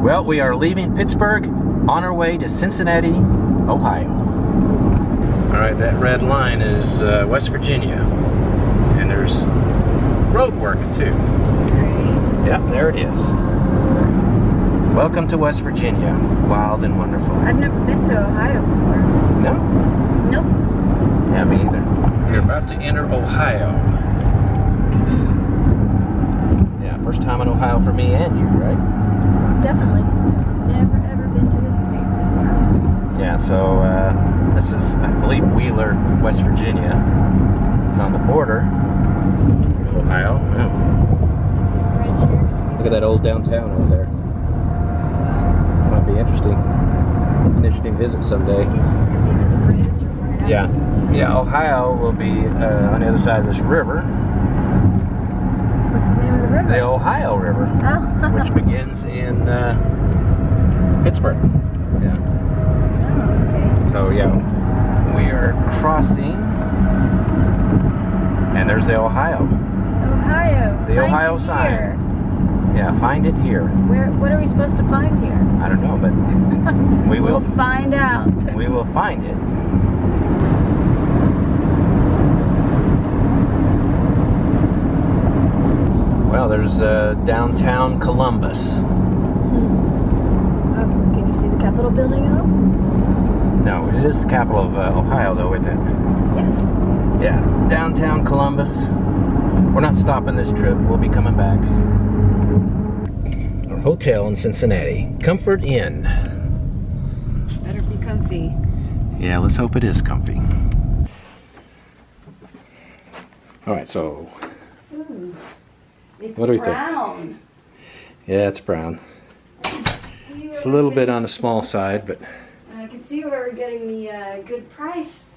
Well, we are leaving Pittsburgh on our way to Cincinnati, Ohio. All right, that red line is uh, West Virginia. And there's road work too. Yep, there it is. Welcome to West Virginia. Wild and wonderful. I've never been to Ohio before. No? Nope. Yeah, me either. We're about to enter Ohio. Yeah, first time in Ohio for me and you, right? Definitely. Never ever been to this state before. Yeah, so uh, this is, I believe, Wheeling, West Virginia. It's on the border of Ohio. Is this bridge here? Look at that old downtown over there. Might be interesting. An interesting visit someday. I guess it's gonna be this bridge Yeah. Yeah, Ohio will be uh, on the other side of this river, What's the name of the river? the Ohio River, Oh. which begins in uh, Pittsburgh. Yeah. oh, okay. So yeah, we are crossing, and there's the Ohio. Ohio. The Find Ohio sign. here. Yeah, find it here. Where? What are we supposed to find here? I don't know, but we will. We'll find out. We will find it. There's uh, downtown Columbus. Oh, can you see the Capitol building at all? No, it is the capital of uh, Ohio, though, isn't it? Yes. Yeah, downtown Columbus. We're not stopping this trip. We'll be coming back. Our hotel in Cincinnati, Comfort Inn. Better be comfy. Yeah, let's hope it is comfy. All right, so It's What do we think? yeah, it's brown. It's a little bit on the small side, but I can see where we're getting the uh, good price.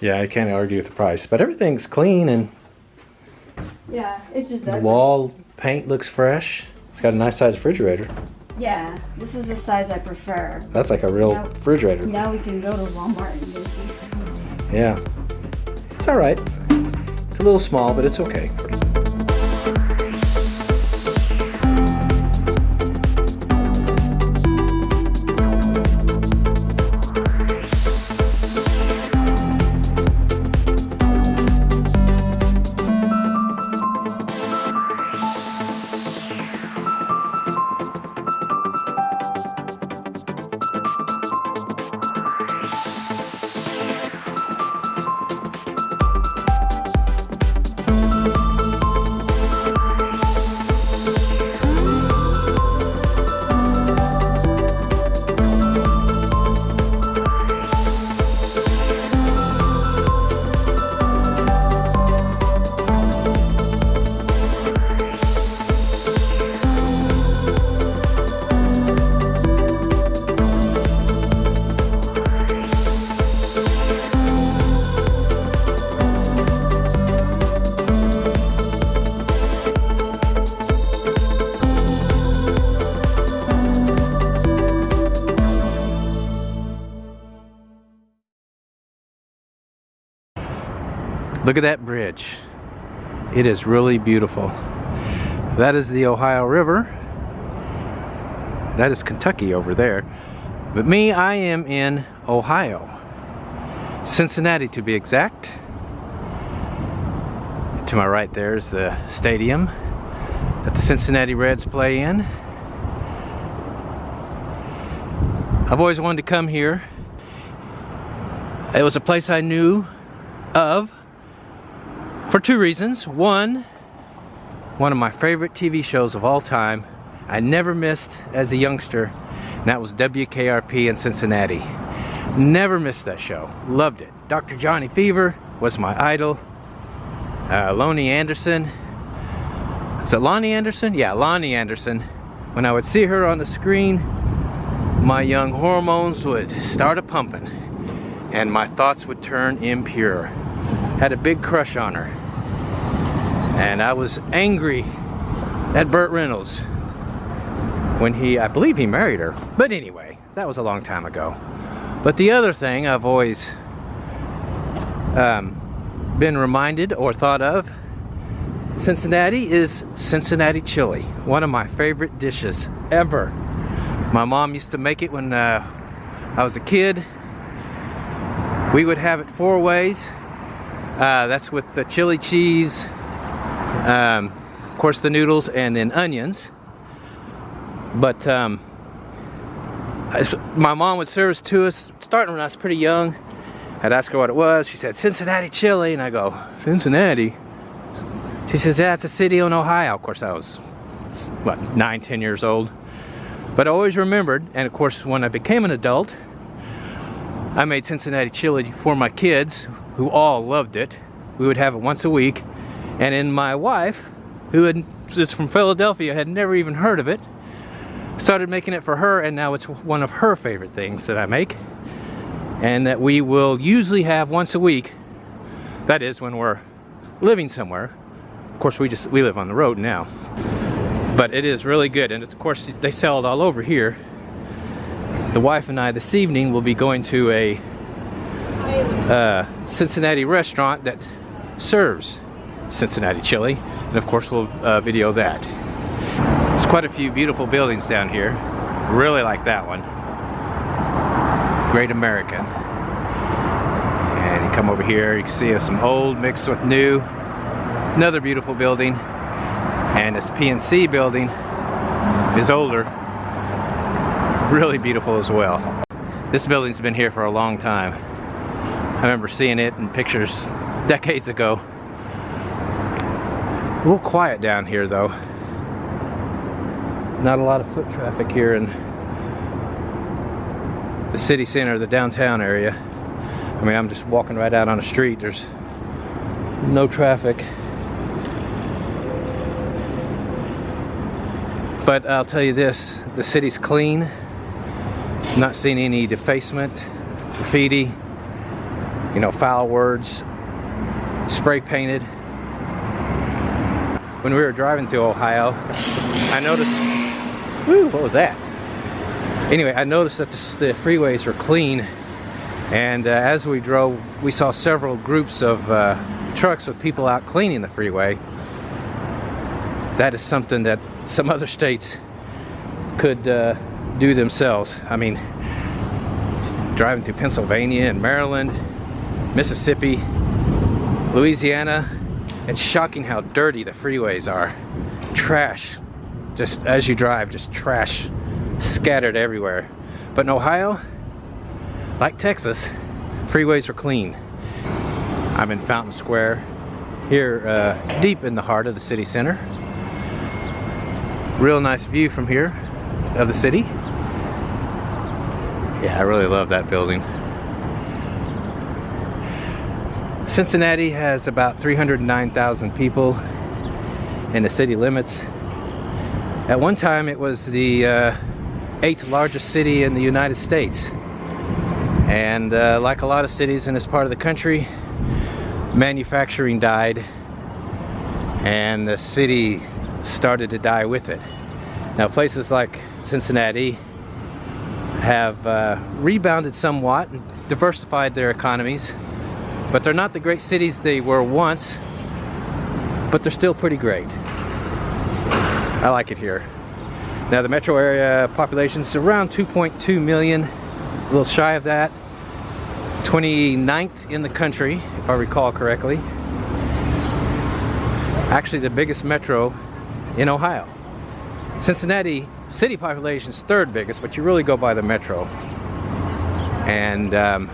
yeah, I can't argue with the price. But everything's clean and Yeah, it's just the ugly. wall paint looks fresh. It's got a nice size refrigerator. Yeah, this is the size I prefer. That's like a real Now- refrigerator. Now we can go to Walmart and get these things. Yeah. It's all right. It's a little small, but it's okay. Look at that bridge. It is really beautiful. That is the Ohio River. That is Kentucky over there. But me, I am in Ohio. Cincinnati to be exact. To my right there is the stadium that the Cincinnati Reds play in. I've always wanted to come here. It was a place I knew of for two reasons. One, one of my favorite TV shows of all time, I never missed as a youngster, and that was WKRP in Cincinnati. Never missed that show. Loved it. Dr. Johnny Fever was my idol. Uh, Loni Anderson. Is it Loni Anderson? Yeah, Loni Anderson. When I would see her on the screen, my young hormones would start a pumping and my thoughts would turn impure. Had a big crush on her. And I was angry at Burt Reynolds when he, I believe he married her. But anyway, that was a long time ago. But the other thing I've always um, been reminded or thought of Cincinnati is Cincinnati chili, one of my favorite dishes ever. My mom used to make it when uh, I was a kid. We would have it four ways. Uh, that's with the chili cheese, um, of course the noodles, and then onions. But um, my mom would serve us to us starting when I was pretty young. I'd ask her what it was. She said, Cincinnati chili. And I go, Cincinnati? She says, yeah, it's a city in Ohio. Of course, I was, what, nine, ten years old. But I always remembered, and of course, when I became an adult, I made Cincinnati chili for my kids, who all loved it. We would have it once a week. And then my wife, who had, is from Philadelphia, had never even heard of it, started making it for her, and now it's one of her favorite things that I make. And that we will usually have once a week. That is when we're living somewhere. Of course, we just we live on the road now. But it is really good, and of course they sell it all over here. The wife and I this evening will be going to a uh, Cincinnati restaurant that serves Cincinnati chili, and of course we'll uh, video that. There's quite a few beautiful buildings down here. Really like that one. Great American. And you come over here, you can see some old mixed with new. Another beautiful building. And this PNC building is older. Really beautiful as well. This building's been here for a long time. I remember seeing it in pictures decades ago. Little quiet down here though. Not a lot of foot traffic here in the city center, the downtown area. I mean, I'm just walking right out on the street. There's no traffic. But I'll tell you this, the city's clean. not seeing any defacement, graffiti, you know, foul words, spray painted. When we were driving to Ohio, I noticed, whoo, what was that? Anyway, I noticed that the, the freeways were clean and uh, as we drove, we saw several groups of uh, trucks with people out cleaning the freeway. That is something that some other states could uh, do themselves. I mean, driving through Pennsylvania and Maryland, Mississippi, Louisiana, it's shocking how dirty the freeways are. Trash, just as you drive, just trash scattered everywhere. But in Ohio, like Texas, freeways are clean. I'm in Fountain Square, here uh, deep in the heart of the city center. Real nice view from here of the city. Yeah, I really love that building. Cincinnati has about 309,000 people in the city limits. At one time it was the uh, eighth largest city in the United States. And uh, like a lot of cities in this part of the country, manufacturing died and the city started to die with it. Now places like Cincinnati have uh, rebounded somewhat and diversified their economies but they're not the great cities they were once, but they're still pretty great. I like it here. Now the metro area population is around 2.2 million, a little shy of that. 29th in the country, if I recall correctly. Actually the biggest metro in Ohio. Cincinnati city population is third biggest, but you really go by the metro. And um,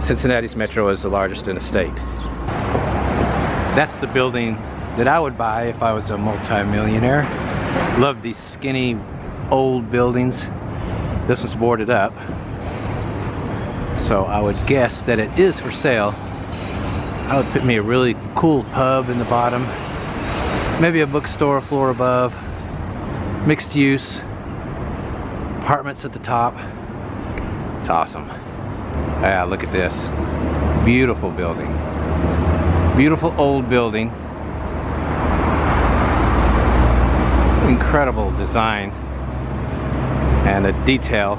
Cincinnati's metro is the largest in the state. That's the building that I would buy if I was a multi-millionaire. Love these skinny old buildings. This one's boarded up. So I would guess that it is for sale. I would put me a really cool pub in the bottom. Maybe a bookstore floor above. Mixed use. Apartments at the top. It's awesome. Yeah, look at this. Beautiful building. Beautiful old building. Incredible design. And the detail.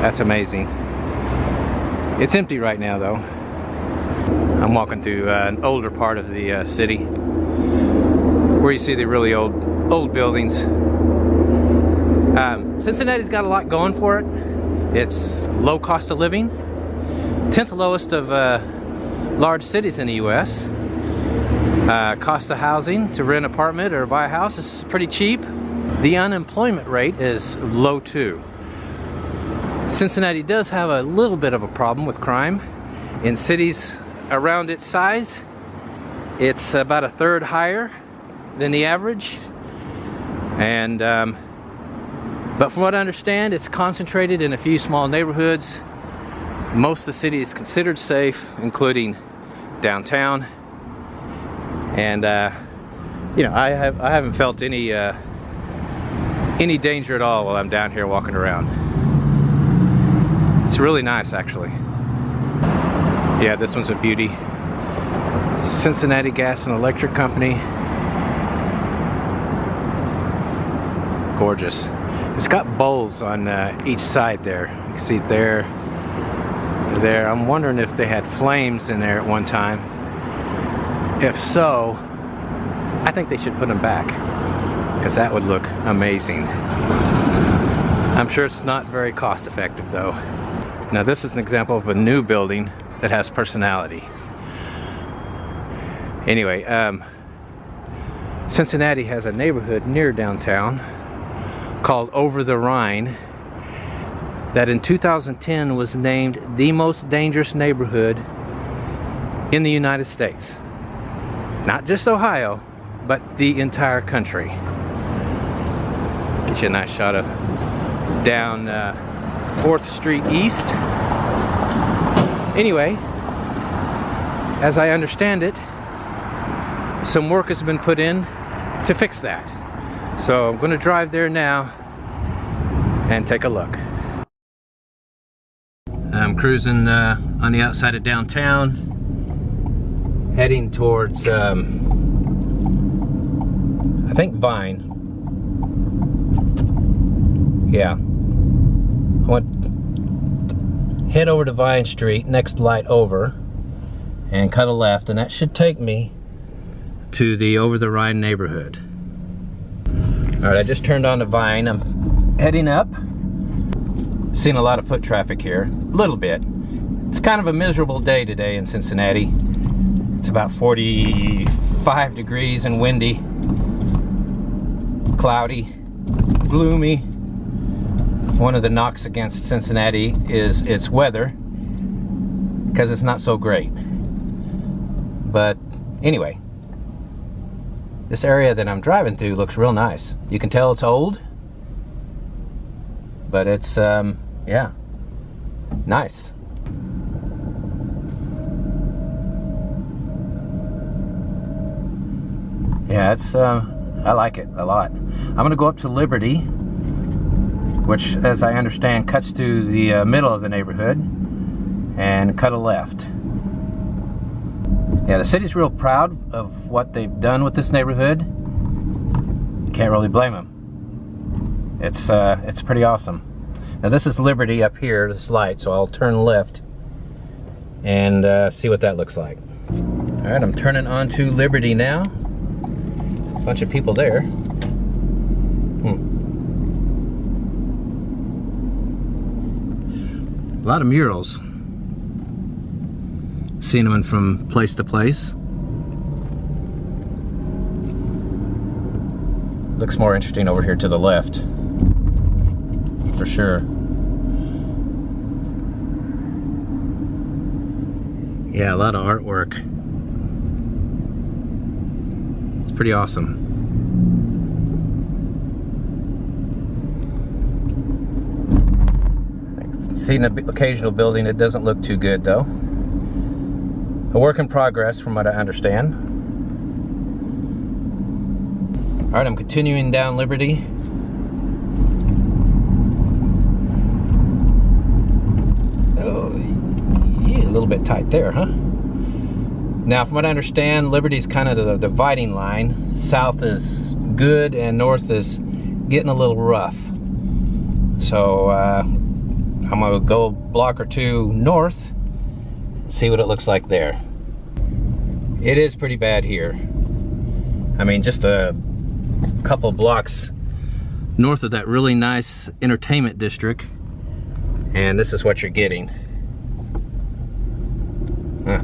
That's amazing. It's empty right now though. I'm walking through uh, an older part of the uh, city where you see the really old old buildings. Uh, Cincinnati's got a lot going for it. It's low cost of living, 10th lowest of uh, large cities in the U.S. Uh, cost of housing to rent an apartment or buy a house is pretty cheap. The unemployment rate is low too. Cincinnati does have a little bit of a problem with crime. In cities around its size, it's about a third higher than the average. And, um, but from what I understand, it's concentrated in a few small neighborhoods. Most of the city is considered safe, including downtown. And, uh, you know, I, have, I haven't felt any, uh, any danger at all while I'm down here walking around. It's really nice, actually. Yeah, this one's a beauty. Cincinnati Gas and Electric Company. Gorgeous. It's got bowls on uh, each side there. You can see there, there. I'm wondering if they had flames in there at one time. If so, I think they should put them back because that would look amazing. I'm sure it's not very cost effective though. Now this is an example of a new building that has personality. Anyway, um, Cincinnati has a neighborhood near downtown called Over the Rhine that in 2010 was named the most dangerous neighborhood in the United States. Not just Ohio, but the entire country. Get you a nice shot of down uh, 4th Street East. Anyway, as I understand it, some work has been put in to fix that. So I'm going to drive there now and take a look. I'm cruising uh, on the outside of downtown, heading towards, um, I think Vine. Yeah. I want head over to Vine Street, next light over, and cut a left, and that should take me to the Over the Rhine neighborhood. All right, I just turned on the Vine. I'm heading up. Seen a lot of foot traffic here, a little bit. It's kind of a miserable day today in Cincinnati. It's about 45 degrees and windy, cloudy, gloomy. One of the knocks against Cincinnati is its weather because it's not so great. But anyway, this area that I'm driving through looks real nice. You can tell it's old, but it's, um, yeah, nice. Yeah, it's, uh, I like it a lot. I'm gonna go up to Liberty, which, as I understand, cuts through the uh, middle of the neighborhood, and cut a left. Yeah, the city's real proud of what they've done with this neighborhood. Can't really blame them. It's uh, it's pretty awesome. Now this is Liberty up here, this light, so I'll turn left and uh, see what that looks like. All right, I'm turning onto Liberty now. Bunch of people there. Hmm. A lot of murals cinnamon from place to place. Looks more interesting over here to the left, for sure. Yeah, a lot of artwork. It's pretty awesome. Seen an occasional building that doesn't look too good though a work in progress from what I understand. All right, I'm continuing down Liberty. Oh, yeah, a little bit tight there, huh? Now, from what I understand, Liberty is kind of the dividing line. South is good and north is getting a little rough. So uh, I'm gonna go a block or two north, see what it looks like there it is pretty bad here. I mean, just a couple blocks north of that really nice entertainment district. And this is what you're getting. Huh.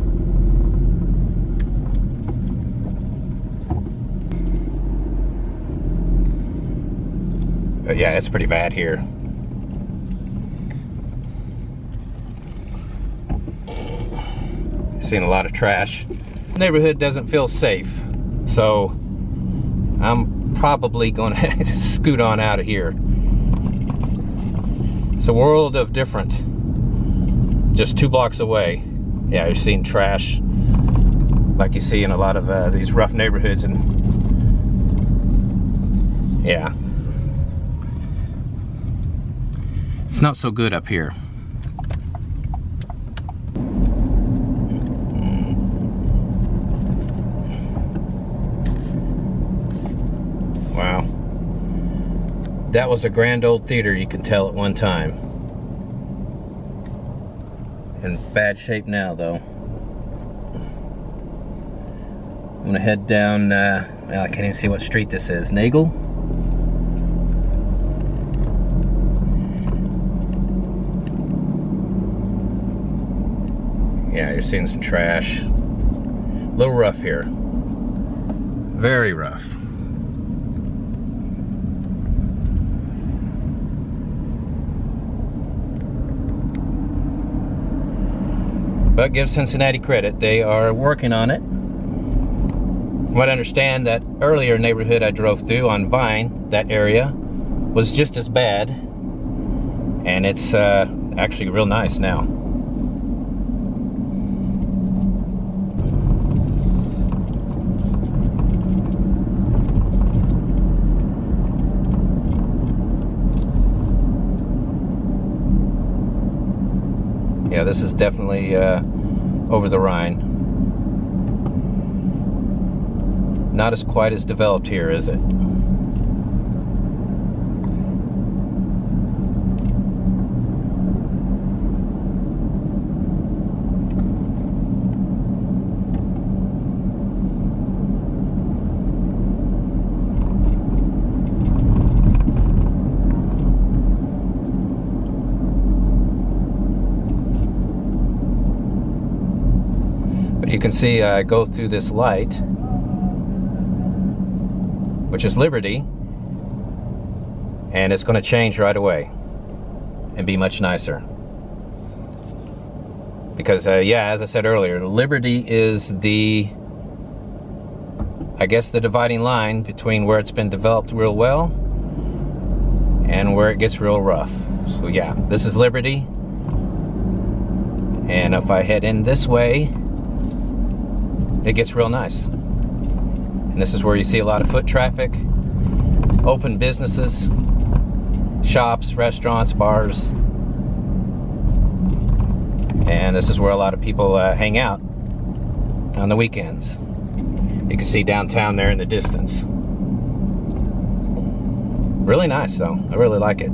But yeah, it's pretty bad here. Seeing a lot of trash. Neighborhood doesn't feel safe. So I'm probably gonna scoot on out of here. It's a world of different. Just two blocks away. Yeah, you're seeing trash like you see in a lot of uh, these rough neighborhoods and yeah. It's not so good up here. Wow. That was a grand old theater, you can tell at one time. In bad shape now, though. I'm gonna head down, uh, well, I can't even see what street this is. Nagel? Yeah, you're seeing some trash. A little rough here. Very rough. But give Cincinnati credit, they are working on it. From what I understand, that earlier neighborhood I drove through on Vine, that area, was just as bad. And it's uh, actually real nice now. Yeah, this is definitely uh, over the Rhine. Not as quite as developed here, is it? You can see I go through this light, which is Liberty, and it's going to change right away and be much nicer. Because, uh, yeah, as I said earlier, Liberty is the, I guess, the dividing line between where it's been developed real well and where it gets real rough. So, yeah, this is Liberty. And if I head in this way, it gets real nice. And this is where you see a lot of foot traffic, open businesses, shops, restaurants, bars. And this is where a lot of people uh, hang out on the weekends. You can see downtown there in the distance. Really nice though, I really like it.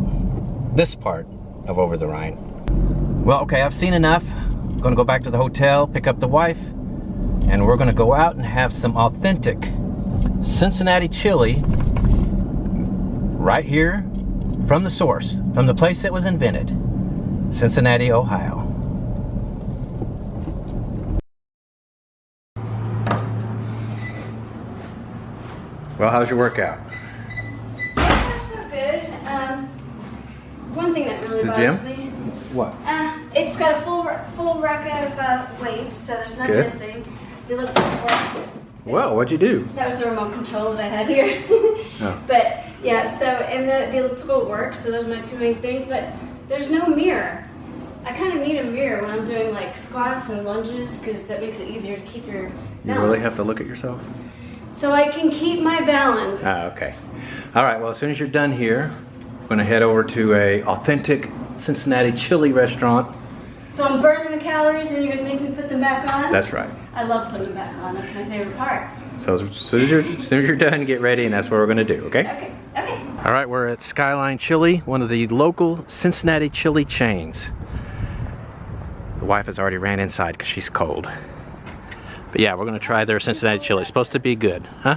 This part of Over the Rhine. Well, okay, I've seen enough. I'm gonna go back to the hotel, pick up the wife, and we're gonna go out and have some authentic Cincinnati chili right here from the source, from the place that was invented, Cincinnati, Ohio. Well, how's your workout? Yeah, so good. Um, one thing that really The bothers gym? me. What? Uh, it's got a full full rack of uh, weights, so there's nothing Good. missing. The elliptical works. Well, what'd you do? That was the remote control that I had here. Oh. But yeah, so and the, the elliptical works, so those are my two main things. But there's no mirror. I kind of need a mirror when I'm doing like squats and lunges because that makes it easier to keep your balance. You really have to look at yourself? So I can keep my balance. Ah, okay. All right, well, as soon as you're done here, I'm gonna head over to a authentic Cincinnati chili restaurant. So I'm burning the calories and you're gonna make me put them back on? That's right. I love putting them back on. That's my favorite part. So as soon as you're, as soon as you're done, get ready, and that's what we're gonna do, okay? Okay, okay. All right, we're at Skyline Chili, one of the local Cincinnati chili chains. The wife has already ran inside because she's cold. But yeah, we're gonna try their Cincinnati chili. It's supposed to be good, huh?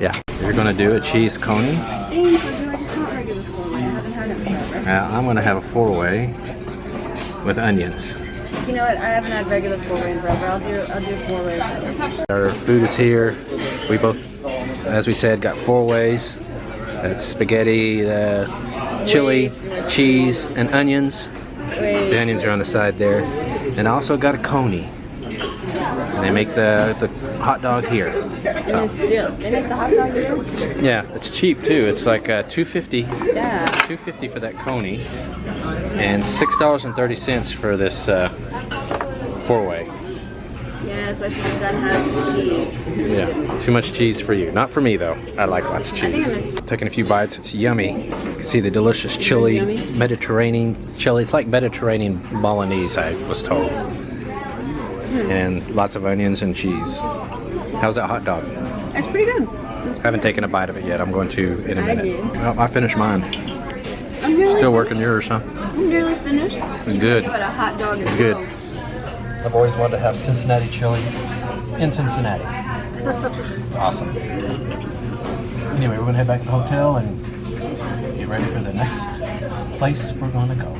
Yeah. You're gonna do a cheese coney. Thank you. want regular four-way. I haven't had it forever. Uh, I'm gonna have a four-way with onions. You know what? I haven't had regular four-way in forever. I'll do I'll do four-way. Our food is here. We both, as we said, got four ways. That's spaghetti, uh, chili, Way cheese, and onions. Wait. The onions are on the side there. And I also got a coney. They make the, the hot dog here. And they still they make the hot dog here. Yeah, it's cheap too. It's like uh, 250 Yeah. 250 for that coney and $6.30 for this uh, four-way. Yes, I should have done half the cheese. Yeah, too much cheese for you. Not for me though. I like lots of I think I cheese. Taking a few bites, it's yummy. You can see the delicious chili. Mediterranean chili. It's like Mediterranean bolognese, I was told. Hmm. And lots of onions and cheese. How's that hot dog? It's pretty good. It's I haven't taken a bite of it yet. I'm going to in a I minute. did. Well, I finished mine. I'm nearly Still working yours, huh? I'm nearly finished. It's good. Give a hot dog as Good. well. I've always wanted to have Cincinnati chili in Cincinnati. It's awesome. Anyway, we're gonna head back to the hotel and get ready for the next place we're gonna go.